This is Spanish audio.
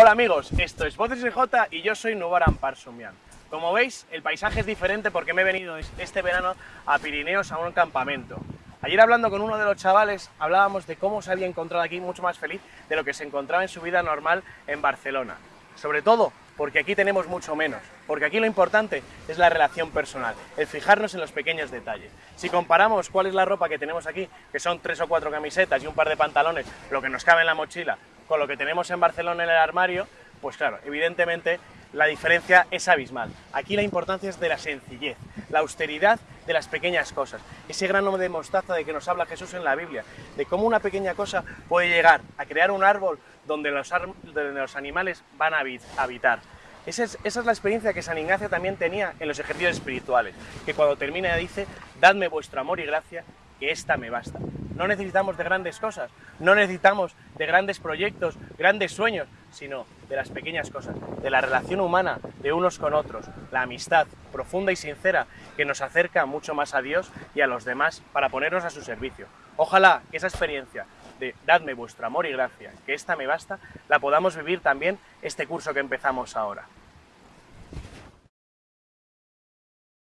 Hola amigos, esto es Voces J y yo soy Nubaran Parsumian. Como veis, el paisaje es diferente porque me he venido este verano a Pirineos a un campamento. Ayer hablando con uno de los chavales, hablábamos de cómo se había encontrado aquí mucho más feliz de lo que se encontraba en su vida normal en Barcelona. Sobre todo porque aquí tenemos mucho menos, porque aquí lo importante es la relación personal, el fijarnos en los pequeños detalles. Si comparamos cuál es la ropa que tenemos aquí, que son tres o cuatro camisetas y un par de pantalones, lo que nos cabe en la mochila, con lo que tenemos en Barcelona en el armario, pues claro, evidentemente la diferencia es abismal. Aquí la importancia es de la sencillez, la austeridad de las pequeñas cosas. Ese grano de mostaza de que nos habla Jesús en la Biblia, de cómo una pequeña cosa puede llegar a crear un árbol donde los, animales van a habitar. Esa es, esa es, la experiencia que San Ignacio también tenía en los ejercicios espirituales, que cuando termina dice, dadme vuestro amor y gracia, que esta me basta. No necesitamos de grandes cosas, no necesitamos de grandes proyectos, grandes sueños, sino de las pequeñas cosas, de la relación humana de unos con otros, la amistad profunda y sincera que nos acerca mucho más a Dios y a los demás para ponernos a su servicio. Ojalá que esa experiencia de dadme vuestro amor y gracia, que esta me basta, la podamos vivir también este curso que empezamos ahora.